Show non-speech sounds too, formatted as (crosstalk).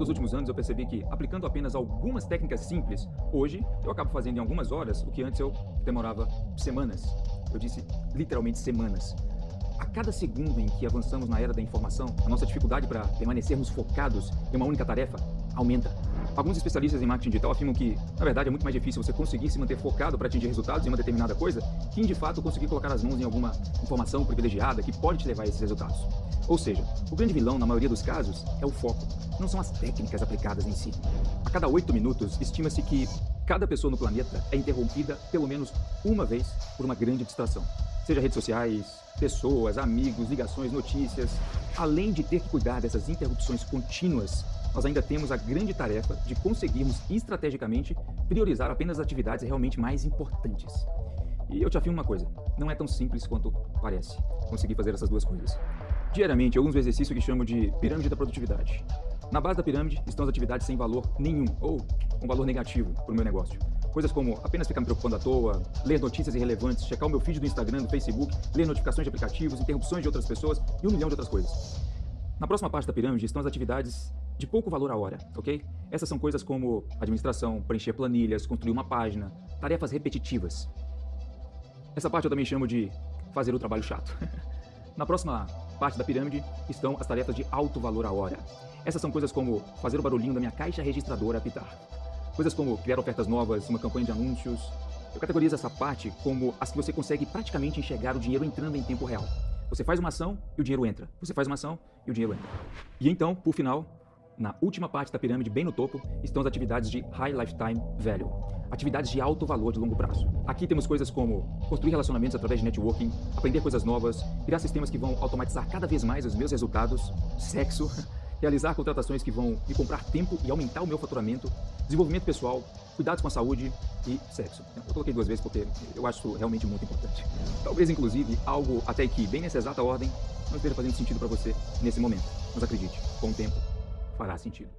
dos últimos anos eu percebi que, aplicando apenas algumas técnicas simples, hoje eu acabo fazendo em algumas horas o que antes eu demorava semanas. Eu disse literalmente semanas. A cada segundo em que avançamos na era da informação, a nossa dificuldade para permanecermos focados em uma única tarefa aumenta. Alguns especialistas em marketing digital afirmam que, na verdade, é muito mais difícil você conseguir se manter focado para atingir resultados em uma determinada coisa que, de fato, conseguir colocar as mãos em alguma informação privilegiada que pode te levar a esses resultados. Ou seja, o grande vilão, na maioria dos casos, é o foco, não são as técnicas aplicadas em si. A cada oito minutos, estima-se que cada pessoa no planeta é interrompida pelo menos uma vez por uma grande distração. Seja redes sociais, pessoas, amigos, ligações, notícias. Além de ter que cuidar dessas interrupções contínuas nós ainda temos a grande tarefa de conseguirmos estrategicamente priorizar apenas as atividades realmente mais importantes. E eu te afirmo uma coisa, não é tão simples quanto parece conseguir fazer essas duas coisas. Diariamente eu uso que chamo de pirâmide da produtividade. Na base da pirâmide estão as atividades sem valor nenhum, ou um valor negativo para o meu negócio. Coisas como apenas ficar me preocupando à toa, ler notícias irrelevantes, checar o meu feed do Instagram, do Facebook, ler notificações de aplicativos, interrupções de outras pessoas e um milhão de outras coisas. Na próxima parte da pirâmide estão as atividades de pouco valor à hora, ok? Essas são coisas como administração, preencher planilhas, construir uma página, tarefas repetitivas. Essa parte eu também chamo de fazer o trabalho chato. (laughs) Na próxima parte da pirâmide estão as tarefas de alto valor à hora. Essas são coisas como fazer o barulhinho da minha caixa registradora apitar. Coisas como criar ofertas novas, uma campanha de anúncios. Eu categorizo essa parte como as que você consegue praticamente enxergar o dinheiro entrando em tempo real. Você faz uma ação e o dinheiro entra. Você faz uma ação e o dinheiro entra. E então, por final, na última parte da pirâmide, bem no topo, estão as atividades de High Lifetime Value, atividades de alto valor de longo prazo. Aqui temos coisas como construir relacionamentos através de networking, aprender coisas novas, criar sistemas que vão automatizar cada vez mais os meus resultados, sexo, (laughs) realizar contratações que vão me comprar tempo e aumentar o meu faturamento, desenvolvimento pessoal, cuidados com a saúde e sexo. Eu coloquei duas vezes porque eu acho isso realmente muito importante. Talvez, inclusive, algo até que, bem nessa exata ordem, não esteja fazendo sentido para você nesse momento. Mas acredite, com o tempo, fará sentido.